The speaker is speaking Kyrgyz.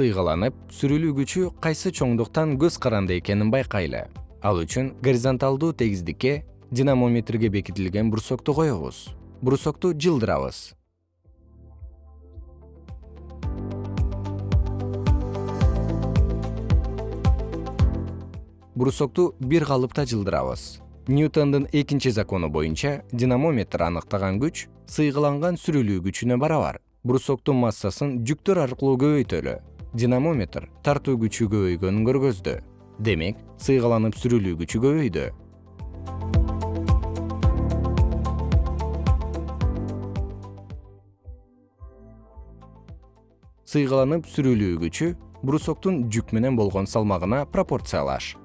сыйгаланып сүрүлүү күчү кайсы чоңдуктан көз каранды экенин байкайлы. Ал үчүн горизонталдуу тегиздикке динамометрге бекитилген брусокту коебуз брусокту жылдырабыз брусокту бир калыпта жылдырабыз ньютондун экинчи закону боюнча динамометр аныктаган күч сыйгыланган сүрүлүү күчүнө барабар. Брусоктун массасын жүктөр аркылуу көбөйтөлү динамометр тартуу күчү көбөйгөнүн көргөздү демек сыйгаланып сүрүлүү күчү көбөйдү сыйгаланып сүрүлүү күчү брусоктун жүк менен болгон салмагына пропорциялаш